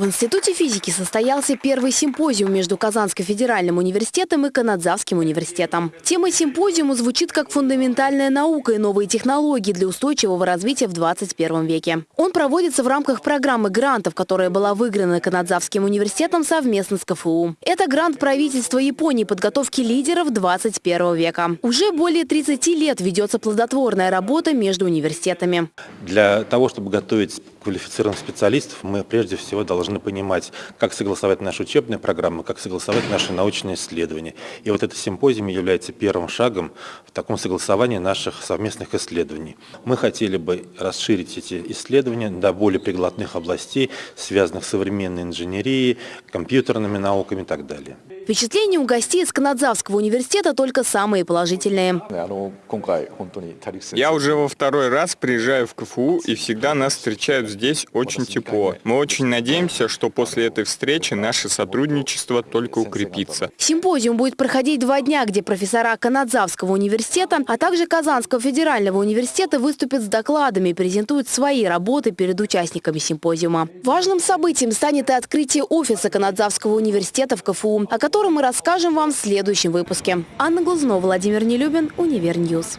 В Институте физики состоялся первый симпозиум между Казанским федеральным университетом и Канадзавским университетом. Тема симпозиума звучит как фундаментальная наука и новые технологии для устойчивого развития в 21 веке. Он проводится в рамках программы грантов, которая была выиграна Канадзавским университетом совместно с КФУ. Это грант правительства Японии подготовки лидеров 21 века. Уже более 30 лет ведется плодотворная работа между университетами. Для того, чтобы готовить квалифицированных специалистов, мы прежде всего должны понимать, как согласовать наши учебные программы, как согласовать наши научные исследования. И вот этот симпозиум является первым шагом в таком согласовании наших совместных исследований. Мы хотели бы расширить эти исследования до более приглотных областей, связанных с современной инженерией, компьютерными науками и так далее. Впечатления у гостей из Канадзавского университета только самые положительные. Я уже во второй раз приезжаю в КФУ, и всегда нас встречают здесь очень тепло. Мы очень надеемся, что после этой встречи наше сотрудничество только укрепится. Симпозиум будет проходить два дня, где профессора Канадзавского университета, а также Казанского федерального университета выступят с докладами и презентуют свои работы перед участниками симпозиума. Важным событием станет и открытие офиса Канадзавского университета в КФУ, о котором мы расскажем вам в следующем выпуске. Анна Глазунова, Владимир Нелюбин, Univer News.